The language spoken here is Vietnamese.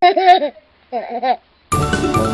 Hehehe